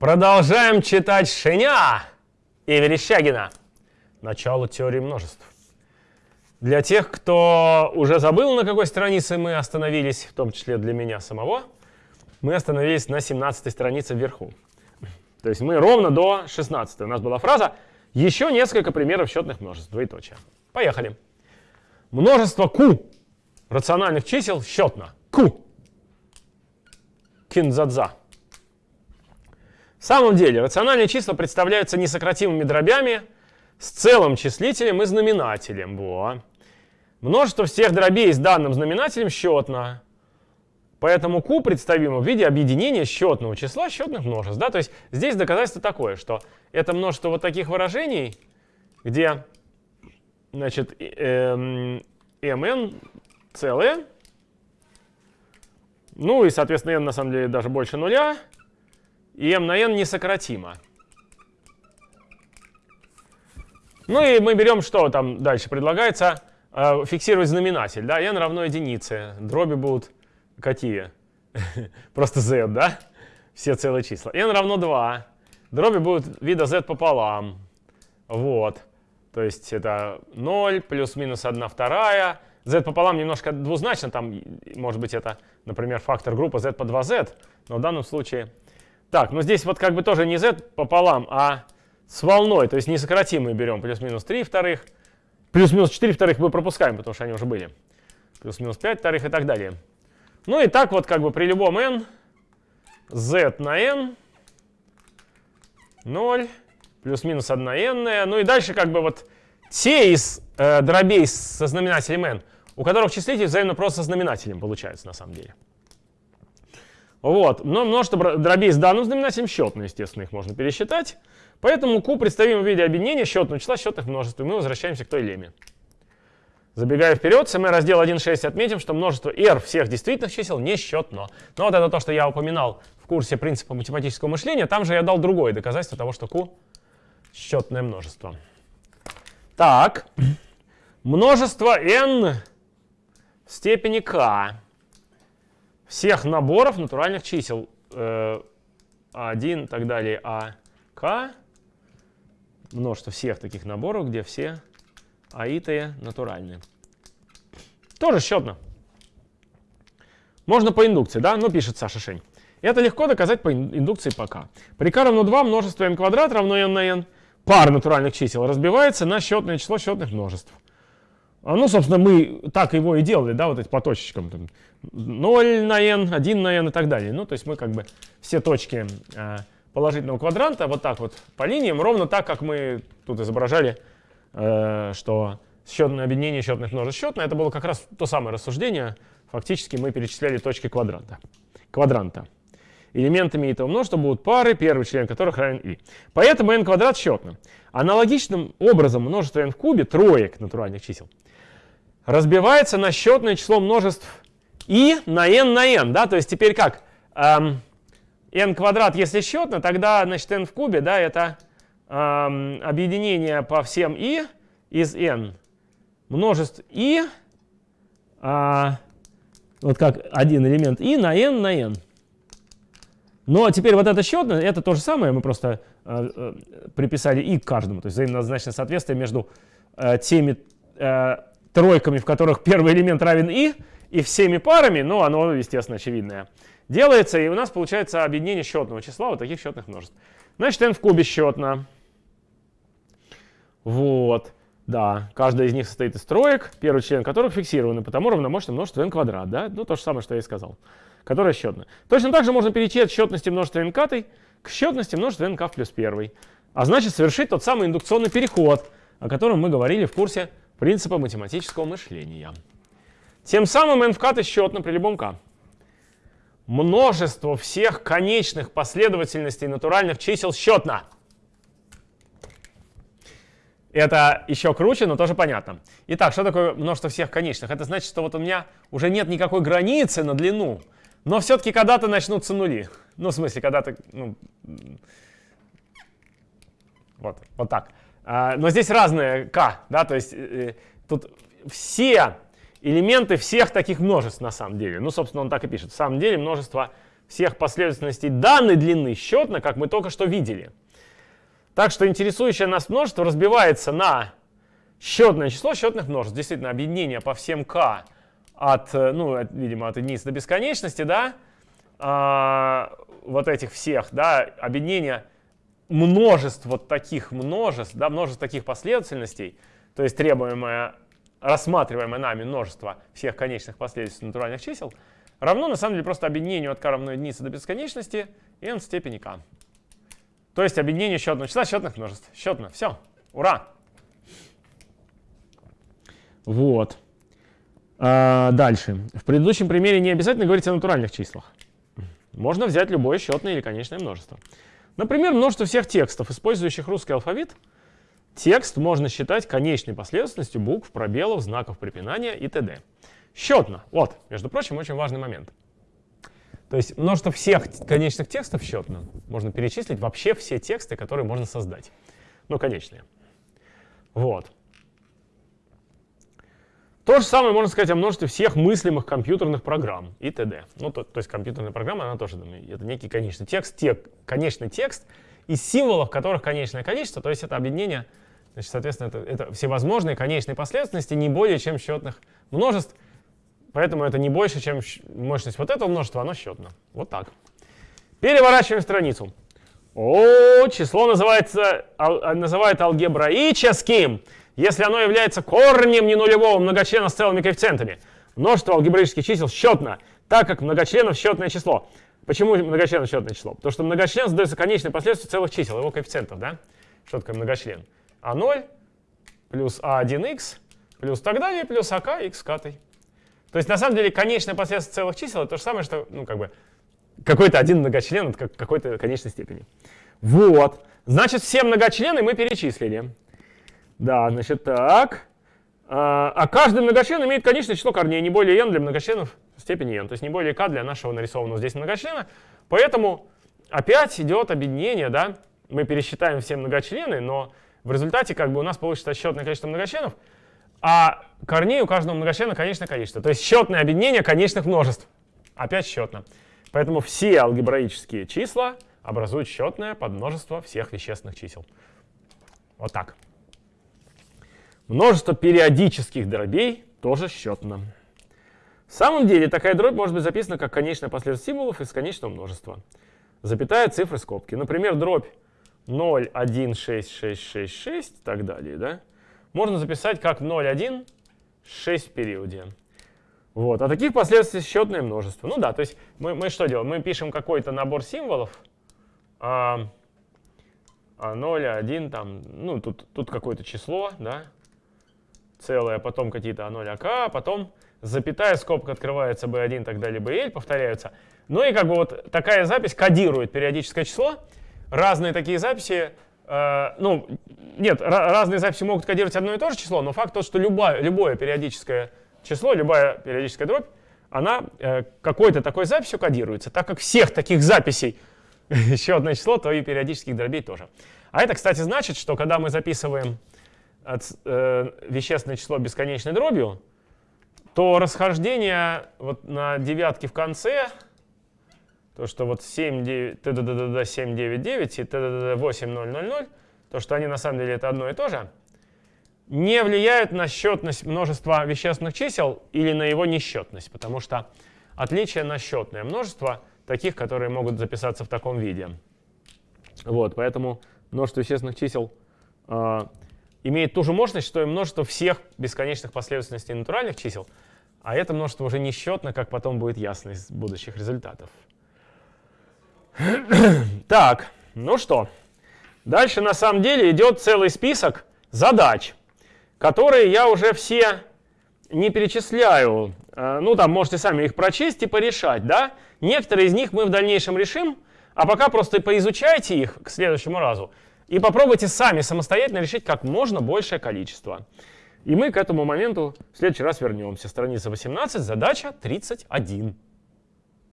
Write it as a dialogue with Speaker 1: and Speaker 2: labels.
Speaker 1: Продолжаем читать Шеня и Верещагина. Начало теории множеств. Для тех, кто уже забыл, на какой странице мы остановились, в том числе для меня самого, мы остановились на 17 странице вверху. То есть мы ровно до 16. У нас была фраза «Еще несколько примеров счетных множеств». Двоеточие. Поехали. Множество Q рациональных чисел счетно. Q. Кинзадза. В самом деле, рациональные числа представляются несократимыми дробями с целым числителем и знаменателем. Во. Множество всех дробей с данным знаменателем счетно. Поэтому q представимо в виде объединения счетного числа счетных множеств. Да? То есть здесь доказательство такое, что это множество вот таких выражений, где значит, mn эм, целое, ну и, соответственно, n на самом деле даже больше нуля, и m на n несократимо. Ну и мы берем, что там дальше предлагается, э, фиксировать знаменатель. Да? n равно единице. Дроби будут какие? Просто z, да? Все целые числа. n равно 2. Дроби будут вида z пополам. Вот. То есть это 0 плюс-минус 1 вторая. z пополам немножко двузначно. Там может быть это, например, фактор группы z по 2z. Но в данном случае... Так, ну здесь вот как бы тоже не z пополам, а с волной. То есть несократимые берем плюс-минус 3 вторых. Плюс-минус 4 вторых мы пропускаем, потому что они уже были. Плюс-минус 5 вторых и так далее. Ну и так вот как бы при любом n, z на n, 0, плюс-минус 1 n. Ну и дальше как бы вот те из э, дробей со знаменателем n, у которых числитель взаимно просто со знаменателем получается на самом деле. Вот, но множество дробей с данным знаменателем счетно, естественно, их можно пересчитать. Поэтому q представим в виде объединения счетного числа счетных множеств, и мы возвращаемся к той леме. Забегая вперед, мы раздел 1.6 отметим, что множество r всех действительных чисел несчетно. Но вот это то, что я упоминал в курсе принципа математического мышления, там же я дал другое доказательство того, что q — счетное множество. Так, множество n в степени k всех наборов натуральных чисел э, 1 и так далее, а k, множество всех таких наборов, где все аитые натуральные. Тоже счетно. Можно по индукции, да? Ну, пишет Саша Шень. Это легко доказать по индукции пока. При k равно 2 множество n квадрат равно n на n. Пара натуральных чисел разбивается на счетное число счетных множеств. А, ну, собственно, мы так его и делали, да, вот эти по точечкам. Там, 0 на n, 1 на n и так далее. Ну, то есть мы как бы все точки э, положительного квадранта вот так вот по линиям, ровно так, как мы тут изображали Э, что счетное объединение счетных множеств счетное, это было как раз то самое рассуждение. Фактически мы перечисляли точки квадранта. квадранта. Элементами этого множества будут пары, первый член которых равен i. Поэтому n квадрат счетно. Аналогичным образом множество n в кубе, троек натуральных чисел, разбивается на счетное число множеств i на n на n. Да? То есть теперь как? Эм, n квадрат, если счетно, тогда значит, n в кубе, да, это э, объединение по всем i из n множеств i, а, вот как один элемент i на n на n. Но теперь вот это счетное, это то же самое, мы просто э, э, приписали и к каждому, то есть взаимозначное соответствие между э, теми э, тройками, в которых первый элемент равен i, и всеми парами, ну, оно, естественно, очевидное, делается, и у нас получается объединение счетного числа вот таких счетных множеств. Значит, n в кубе счетно. Вот. Да, каждая из них состоит из троек, первый член которых фиксированы, потому равномощно множество n квадрат. Да? Ну, то же самое, что я и сказал. Которое счетно. Точно так же можно перейти от счетности множества n к счетности множества n плюс 1. А значит, совершить тот самый индукционный переход, о котором мы говорили в курсе принципа математического мышления. Тем самым n в счетно при любом k. Множество всех конечных последовательностей натуральных чисел счетно. Это еще круче, но тоже понятно. Итак, что такое множество всех конечных? Это значит, что вот у меня уже нет никакой границы на длину, но все-таки когда-то начнутся нули. Ну, в смысле, когда-то... Ну, вот, вот так. А, но здесь разные k, да, то есть э, э, тут все элементы всех таких множеств на самом деле. Ну, собственно, он так и пишет. В самом деле множество всех последовательностей данной длины счетно, как мы только что видели. Так что интересующее нас множество разбивается на счетное число счетных множеств. Действительно, объединение по всем k от, э, ну, от, видимо, от единицы до бесконечности, да, а, вот этих всех, да, объединение множеств вот таких множеств, да, множеств таких последовательностей, то есть требуемое, рассматриваемое нами множество всех конечных последовательностей натуральных чисел, равно на самом деле просто объединению от k равно единице до бесконечности n в степени k. То есть объединение счетного числа счетных множеств. Счетно. Все. Ура! Вот. А, дальше. В предыдущем примере не обязательно говорить о натуральных числах. Можно взять любое счетное или конечное множество. Например, множество всех текстов, использующих русский алфавит. Текст можно считать конечной последовательностью букв, пробелов, знаков препинания и т.д. Счетно. Вот, между прочим, очень важный момент. То есть множество всех конечных текстов счетно. Можно перечислить вообще все тексты, которые можно создать. Ну, конечные. Вот. То же самое можно сказать о множестве всех мыслимых компьютерных программ и т.д. Ну, то, то есть компьютерная программа, она тоже, это некий конечный текст, тек, конечный текст из символов, которых конечное количество, то есть это объединение, значит, соответственно, это, это всевозможные конечные последовательности не более чем счетных множеств, поэтому это не больше, чем мощность вот этого множества, оно счетно. Вот так. Переворачиваем страницу. О, число называется, ал, называют алгебраическим если оно является корнем ненулевого многочлена с целыми коэффициентами. Множество алгебраических чисел счетно, так как многочленов счетное число. Почему многочлен счетное число? Потому что многочлен задается конечной последовательностью целых чисел, его коэффициентов, да? Что такое многочлен? А0 плюс А1х плюс так далее, плюс АК х катой. То есть на самом деле конечная последовательность целых чисел это то же самое, что ну, как бы какой-то один многочлен от какой-то конечной степени. Вот. Значит, все многочлены мы перечислили. Да, значит, так. А, а каждый многочлен имеет конечное число корней, не более n для многочленов степени n, то есть не более k для нашего нарисованного здесь многочлена. Поэтому опять идет объединение, да, мы пересчитаем все многочлены, но в результате как бы у нас получится счетное количество многочленов, а корней у каждого многочлена конечное количество. То есть счетное объединение конечных множеств. Опять счетно. Поэтому все алгебраические числа образуют счетное подмножество всех вещественных чисел. Вот так. Множество периодических дробей тоже счетно. В самом деле такая дробь может быть записана как конечная последовательность символов из конечного множества. Запятая, цифры, скобки. Например, дробь 0, 1, 6, 6, 6, 6 и так далее. Да? Можно записать как 0, 1, 6 в периоде. Вот. А таких последовательностей счетное множество. Ну да, то есть мы, мы что делаем? Мы пишем какой-то набор символов. А, а 0, 1, там, ну тут, тут какое-то число, да, целое, потом какие-то А0, АК, потом запятая, скобка открывается B1 и так далее, BL, повторяются. Ну и как бы вот такая запись кодирует периодическое число. Разные такие записи, э, ну, нет, разные записи могут кодировать одно и то же число, но факт тот, что любое, любое периодическое число, любая периодическая дробь, она э, какой-то такой записью кодируется. Так как всех таких записей еще одно число, то и периодических дробей тоже. А это, кстати, значит, что когда мы записываем от, э, вещественное число бесконечной дробью, то расхождение вот на девятке в конце, то, что вот 7, 9, т 7, 9, 9 и т 8, 0, 0, 0, то, что они на самом деле это одно и то же, не влияют на счетность множества вещественных чисел или на его несчетность, потому что отличие на счетное множество таких, которые могут записаться в таком виде. Вот, поэтому множество вещественных чисел э, имеет ту же мощность, что и множество всех бесконечных последовательностей натуральных чисел, а это множество уже несчетно, как потом будет ясно из будущих результатов. Так, ну что, дальше на самом деле идет целый список задач, которые я уже все не перечисляю. Э, ну, там можете сами их прочесть и порешать, да? Некоторые из них мы в дальнейшем решим, а пока просто поизучайте их к следующему разу. И попробуйте сами самостоятельно решить как можно большее количество. И мы к этому моменту в следующий раз вернемся. Страница 18, задача 31.